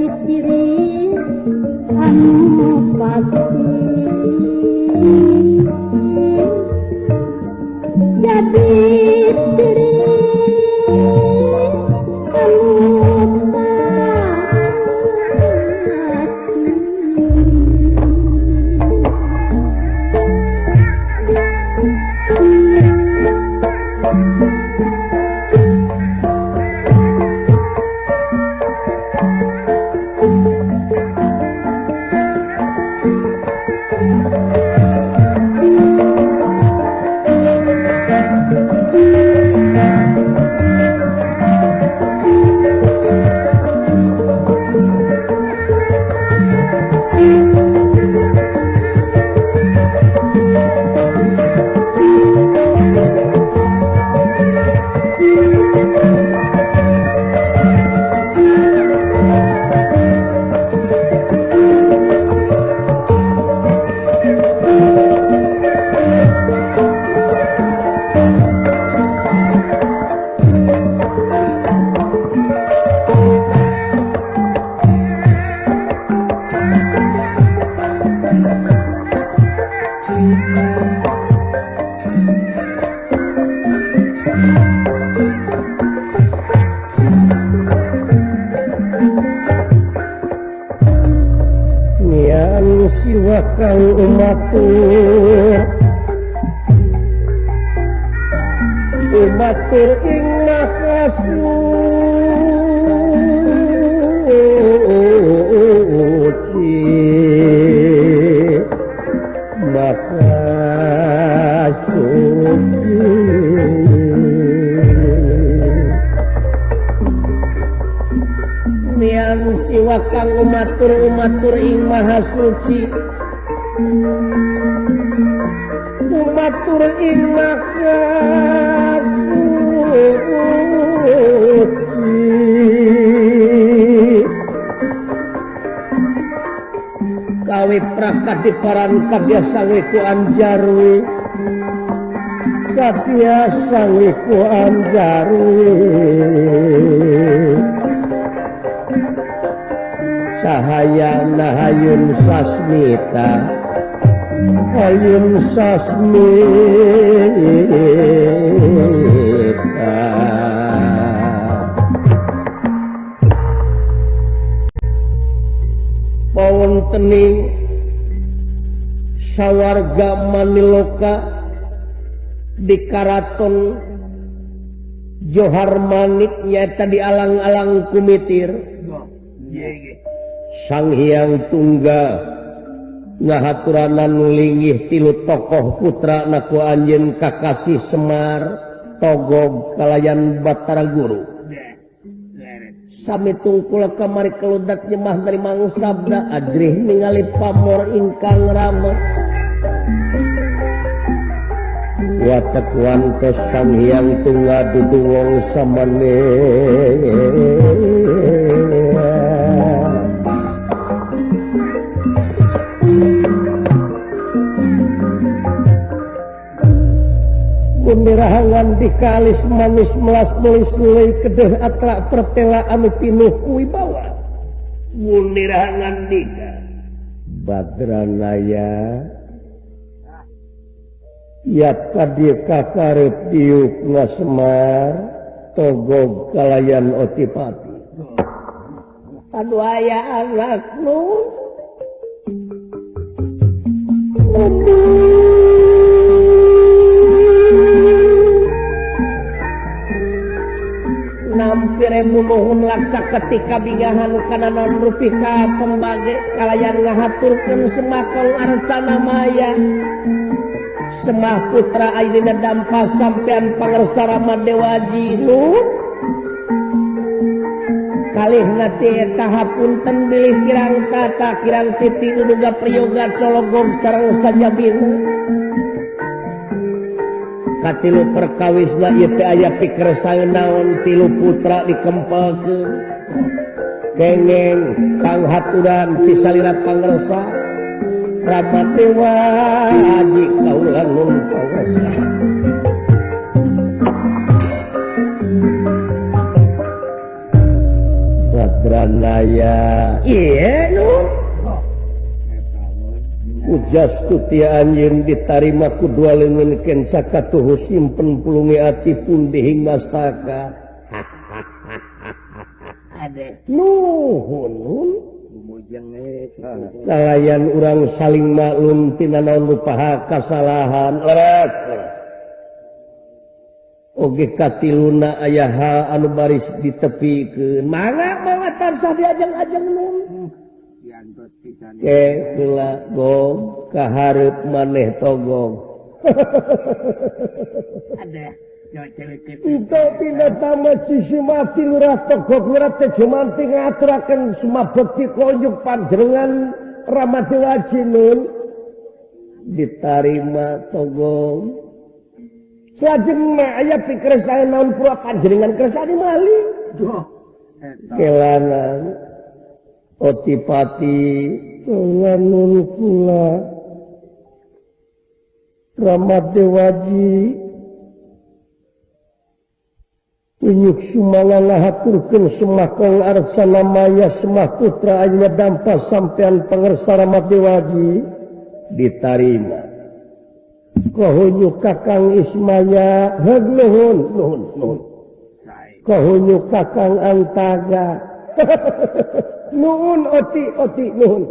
pikirin anu pasti kalian siwakan umatku. Umat ing makasih Jawa kang umatur umatur ing maha suci. Umatur ing maha suci. Kawe prakat di paran kabiasa ya weku anjarwi kabiasa weku anjarwi Cahaya Nahayun Sasmita Hayun Sasmita Pawontening sawarga Maniloka di Karaton Johar Manik nyata di alang-alang kumitir. Yeah, yeah. sang Hyang tunggal ngahaturanan nulinggih tilu tokoh putra naku Anjin Kakasih Semar Togog kalayan Batara Guru. Sami tungkul kamari keludak nyemah dari Mang Sabda Adrih ningali pamor ingkang rama Watak wantos sang hyang tunggal dudungong samane bendera hawan dikalis manis melas nulis mulai kedeh atrak pertela anu pinuh kui bawa bendera hawan dika badranaya. Ya tadi kakarep diuk ngasemar togog kalayan otipati. Aduh ayah anak nu Aduh. nampirreun laksa ketika bigahan kanan ruika pembagai kalayan ngahaturkan semakong arsana maya. Semah putra Airina dampa sampean pangersara Madewa Jiru Kalih nate tahap milih kirang tata kirang titik duga priyoga cologong sarang saja katilu perkawis na aya pikir saya naon tilu putra dikempal ke kengeng panghaturan pisalirat pangresa Ramati waji kaulan nun Badranaya Iya nun ujastuan yang ditarima kedua lengan Kensaka tuh simpen pulungi ati pun dihingga nuhun kalayan orang saling maklum tina naon lupa kesalahan leres oge katiluna ayah anu baris ditepikeun mangga mangga tansah diajeng-ajeng nun. gong keharp maneh togong mati lurah semua bukti konjuk panjenengan Ramati wajinun ditarima togong lajeng aya pikir saya non panjenengan kersani mali. Kelanan otipati pula Ramat Dewaji. Inyuk Sumalahaturkan semakong arsana maya semak putra hanya dampak sampean pengersa Ramat Dewaji. Ditarima kohunyu kakang Ismaya. Hegluhun nuhun nuhun. Kohunyu kakang Antaga. nuun oti oti nuun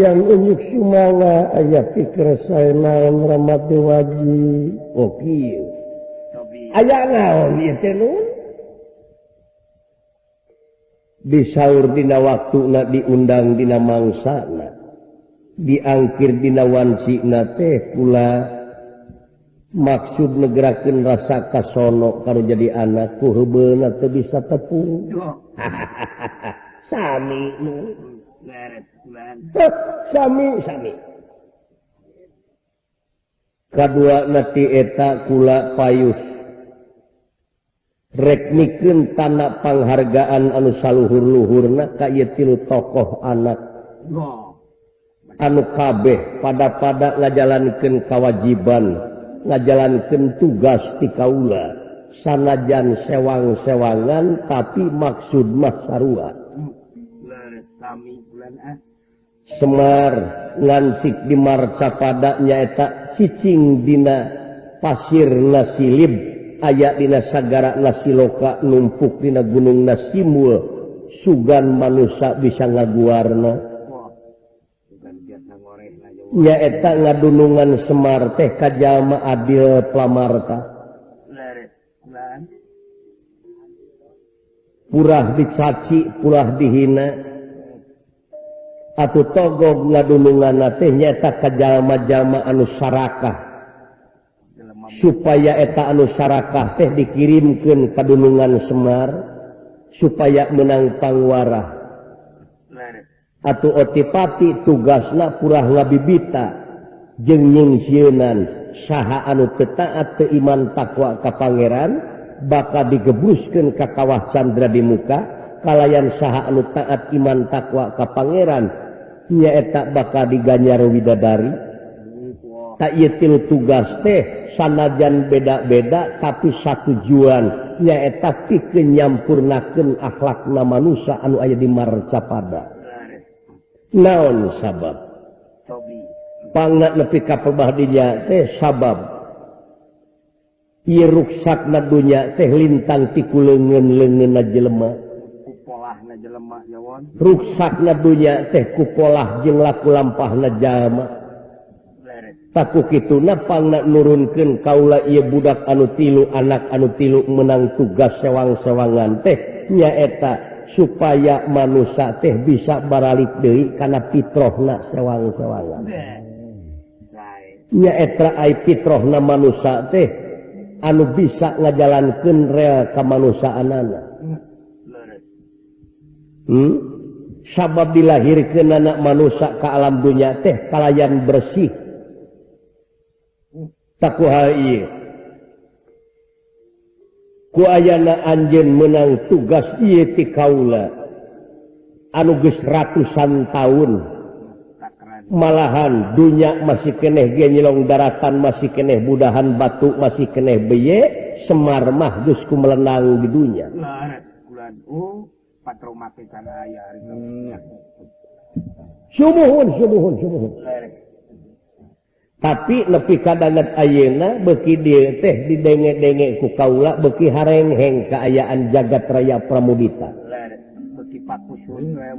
yang unjuk Sumanga aya pikir saya naon ramat dewaji. Oke. aya naon disaurdina waktu na diundang dina mangsa diangkir dinawan teh pula. maksud negerakin rasa kasono kalau jadi anakku heben atau bisa tepung. Sami Sami Sami. Kedua nanti eta kula payus reknikin tanah penghargaan anu saluhur luhurna kayak tilu tokoh anak. Anu kabeh pada pada ngajalankan kewajiban ngajalankan tugas di Kaula sanajan sewang-sewangan tapi maksud Masarua Semar ngansik di Marca padanya cicing Dina pasir nasilib ayat Dina Sagara nasiloka numpuk Dina Gunung Nasimul Sugan manusia bisa ngaguarna. nyaeta ngadunungan Semar teh Kajjallma Adil Plamarta. Purah dicaci pulah dihina. Atau togo ngadunungan teh nyata Kajjallma-jallma anusarakah supaya eta anusarakah teh dikirimkan kadunungan Semar supaya menang pangwarah. atau otipati tugaslah purah ngabibita jengying jengingsiunan saha anu tetaat keiman takwa ka Pangeran bakal digebruskan ke kawah Chandra di muka kalayan saha anu taat iman takwa ka Pangeran nyaeta bakal diganyar widadari. Tak yetil tugas teh sanajan beda-beda tapi satu juan nyaeta pikeun nyampurnakeun akhlakna manusia anu aya di marcapada naon sabab? Nepi kapbahdinya teh sabab. Iruksak nadunya teh lintang tiku lengen lengen jelema. Ruksak nadunya teh kupolah jeng laku lampah najama takku itu napang pangna nurunkan kaula ia budak anu tilu anak anu tilu menang tugas sewang-sewangan teh nyaeta supaya manusia teh bisa baralik Dewi karena Pitrohna sewang-sewangan. Nyaetra ai Pitrohna manusia teh anu bisa ngajalankan real kemanusiaan anak hmm. hmm? sabab dilahirkan anak manusia ke alam dunia teh kalayan bersih. Hmm. Tak iya kuayana Anjen menang tugas ti Kaula. Anuges ratusan tahun. Malahan dunya masih keneh genyilong daratan masih keneh budahan batu masih keneh beye Semar Mahgusku melenang di dunia Subuhun, subuhun, subuhun. tapi lebih kadangan ayeuna beki dia teh didenge-denge ku kaula beki harengheng keayaan jagat raya pramudita.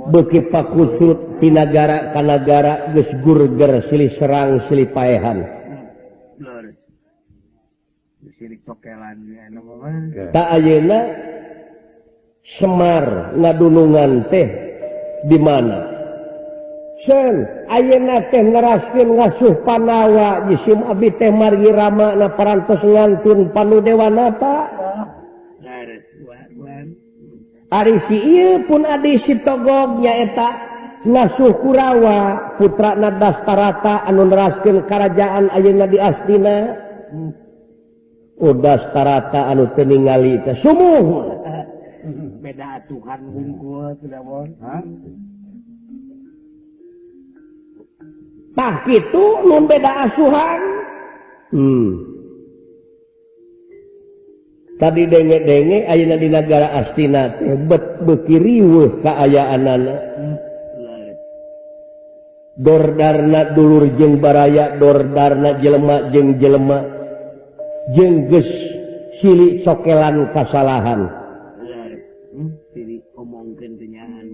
Beki pakusut tinagara kanagara geus gurger silih serang silih paehan. Tak ayeuna Semar ngadunungan teh di mana? Ayeuna teh ngeraskin ngasuh panawa jisim abi teh margi rama na parantos ngantun panu dewanata. Ari si ieu pun adi si togog nyaeta ngasuh Kurawa putra na dastarata anu neraskeun karajaan ayeuna di Astina. Udah tarata anu teu ningali teh sumuh beda asuhan bungkul sudah mon tak itu nun beda asuhan. Hmm. tadi denge-denge Ayeuna di negara Astina bet bekiriwuh keayaan anak Dordarna dulur jeng baraya Dordarna jelema jeng jelema. Jengges silik sokelan kesalahan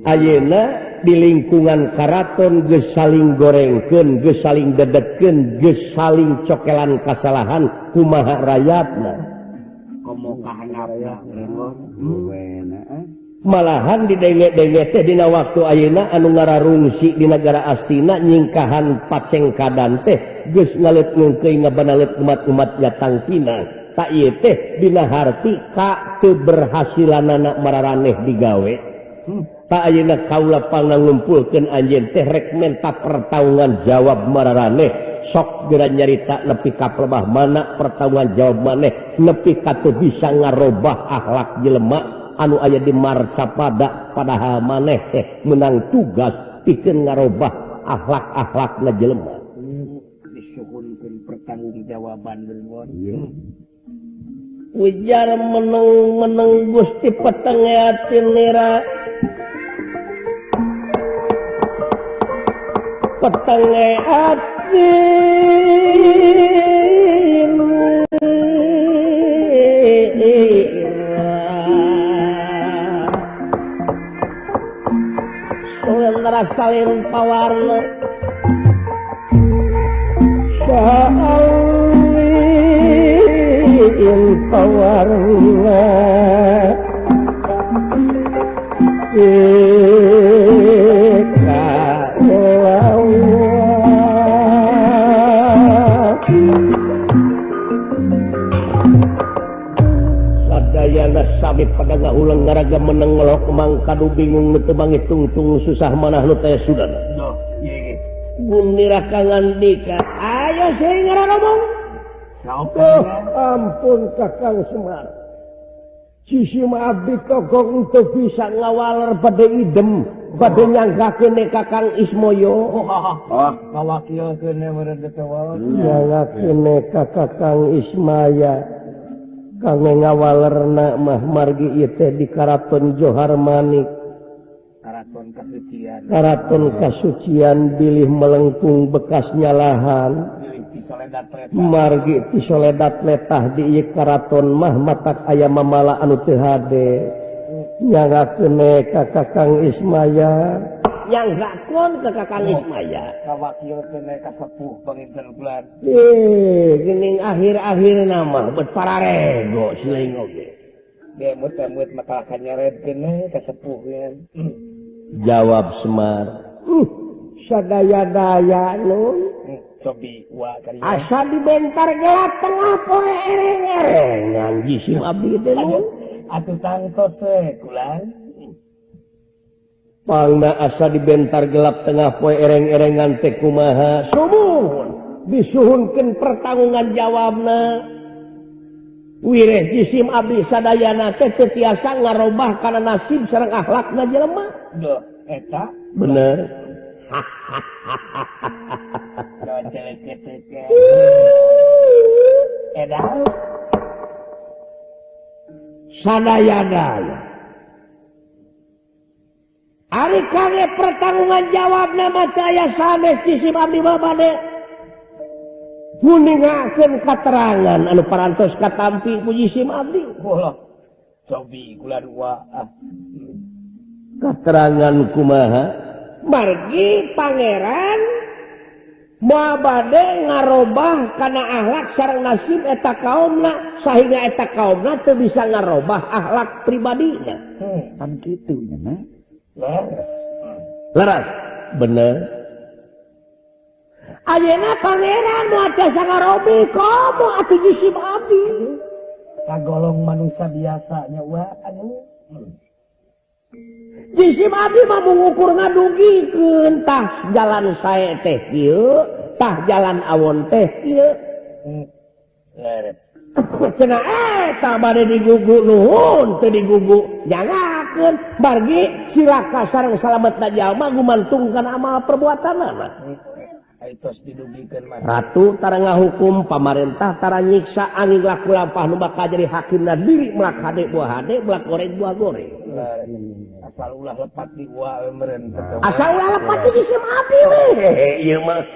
Ayeuna di lingkungan Karaton gesaling gorengken gesaling dedeken gesaling cokelan kasalahan kumaha rakyatna eh? malahan didengedina waktu Ayeuna anu ngararungsi di negara Astina nyingkahan paceng kadan teh ge ngalet ngebanlet umat-umat datang Pinang tak teh dina harti Ka keberhasilan anak mararaneh digawe. Hmm. ayeuna kaula pangangumpulkeun anjeun teh rek menta pertaungan jawab mararaneh sok geura nyarita nepi ka kaplemah mana pertaungan jawab maneh. Nepi katu bisa ngarobah akhlak jelema. Anu aya di marsapada padahal maneh teh menang tugas pikeun ngarobah akhlak-akhlakna jelema. Disuhunkeun pertanggungjawaban berbon ujar menung meneng gusti petengah nira petenge ati Sulendra salin pawarna Salin pawarna Yeah. daga ulang garaga menengelok emang kadu bingung netebang tungtung susah manah nu teh sudah. Gun nirakangan dika. Ayo sih ngara ngomong oh, ampun kakang semar. Sisi abdi togong untuk bisa ngawaler pada idem pada oh. nyangka kene kakang ismoyo. Oh, kawakil kene merendetawa nyangka kene kakang ismaya. kanggo ngawalerna mah margi teh di Karaton Johar Manik. Karaton kasucian. Karaton kasucian bilih melengkung bekasnya lahan. Margi ti soledat letah di Karaton mah matak ayam mamala anu teu hade. Nyaga ka Kakang Ismaya. yang rakon ke kakang Ismaya. Oh. Kawakil kena kasepuh pangintern bulan. Eh, gening akhir-akhir nama buat para rego siling oge. Dia mut-mut matalakan nyaret kena kasepuh kan. Jawab Semar. Uh, sadaya-daya nun. Hmm, sobi wa kali. Asa dibentar gelap tengah poe ereng-ereng. Ngan jisim abdi teh nun. Atuh tangtos we sekulan. pangna asa dibentar gelap tengah poe ereng-erengan Tekumaha summun disuhunkan pertanggungan jawabna. Wireh jisim Abdi Sadayana teh tiasa ngarobah kana nasib sareng akhlakna jelema. Duh, eta. Bener. Sadaya-daya. Ari kage pertarungan jawab nama saya sanes jisim abdi babade. Kuningakeun katerangan anu parantos katampi ku jisim abdi. Ulah. Sobi kula dua. Ah. Katerangan kumaha? Margi pangeran Mabade ngarobah karena akhlak sarang nasib eta kaumna sehingga eta kaumna teu bisa ngarobah akhlak pribadinya. Hmm, kan gitu nya. Leras. bener. Ayeuna pangeran maca sangarobi komo atuh jisim abdi kagolong manusia biasanya wa anu. Jisim abdi mah mengukur ngadugikeun tah jalan sae teh kieu tah jalan awon teh kieu hmm, leres. Cenah eh, eta bade digugu nuhun teu digugu jangan. dilaksanakan bargi silaka kasar salamet Najjallma gumantungkan amal perbuatan tara Ratutara hukum tara nyiksa angin laku nu bakal jadi hakim diri melak hadek buah hadek belak goreng buah goreng. Asal ulah lepat di uang eh, merentah. Asal ulah lepat di sistem api weh. Ieu mah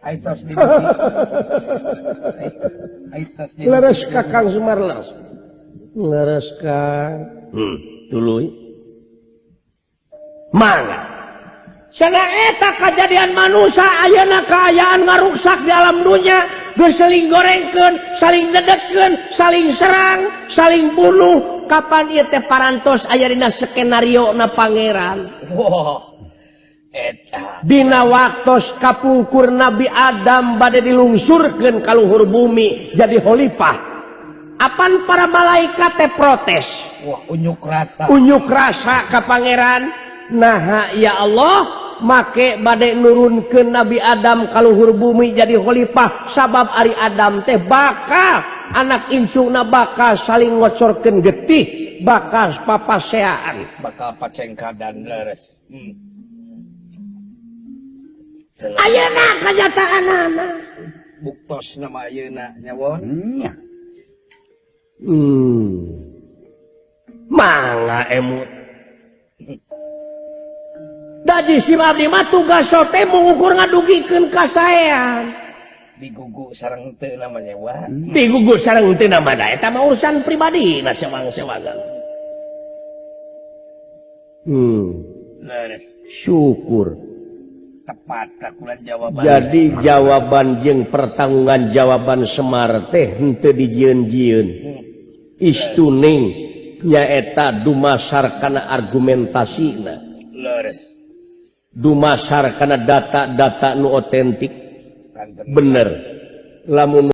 Aitos di Aitos di Leres kakang Sumarlas. Leres kang. Hmm. dulu mana eta kejadian manusia Ayeuna keayaan ngaruksak di alam dunia berseling gorengken saling dedeken saling serang saling bunuh Kapan ieu teh parantos aya dina skenario na Pangeran? Eta. Dina waktu kapungkur Nabi Adam badai dilungsurkan kalauhur bumi jadi Khalifah Apaan para malaikat teh protes? unjuk rasa. Unjuk rasa ke Pangeran. Nah ya Allah make badai nurun ke Nabi Adam kalauhur bumi jadi Khalifah. Sabab Ari Adam teh bakal anak insung na bakal saling ngocorkan getih bakal papaseaan bakal pacengka dan leres. Hmm. Ayeuna kenyataan anak buktos nama Ayeuna nyawon. Hmm. hmm. manga emut Dadi si abdi mah tugas sote mengukur ngadugikeun kasaean. Digugu sareng teu nama nyewa. Digugu sareng teu nama da eta mah urusan pribadi na sewang-sewangan. Hmm. Leres. Syukur. Tepat kakulan jawaban. Jadi ya. jawaban jeung pertanggungan jawaban Semar teh henteu dijieun-jieun. Hmm. Istuning. nyaeta dumasar karena argumentasi dumasar karena data-data nu otentik. Bener. Lamun